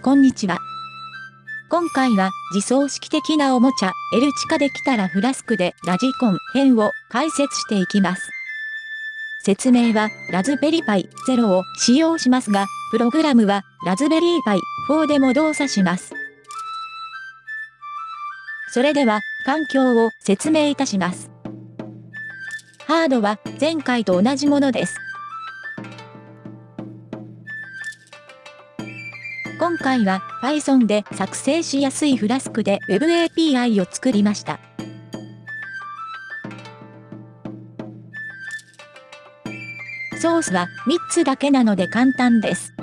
こんにちは。今回は自走式的なおもちゃ、エルチカできたらフラスクでラジコン編を解説していきます。説明はラズベリーパイ0を使用しますが、プログラムはラズベリーパイ4でも動作します。それでは環境を説明いたします。ハードは前回と同じものです。今回は Python で作成しやすいフラスクで Web API を作りました。ソースは3つだけなので簡単です。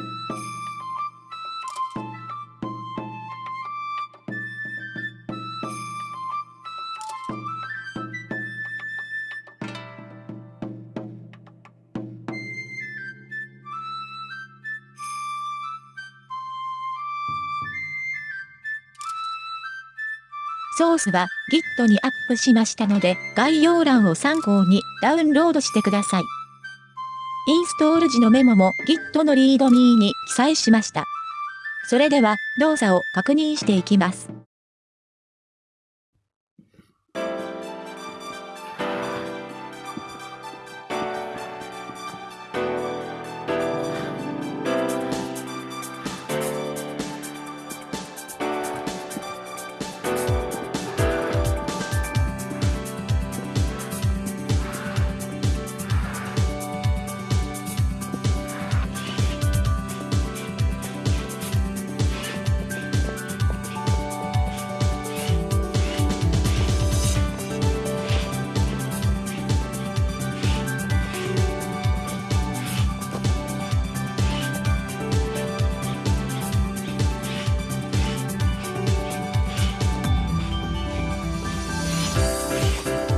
ソースは Git にアップしましたので概要欄を参考にダウンロードしてください。インストール時のメモも Git のリードミーに記載しました。それでは動作を確認していきます。Bye.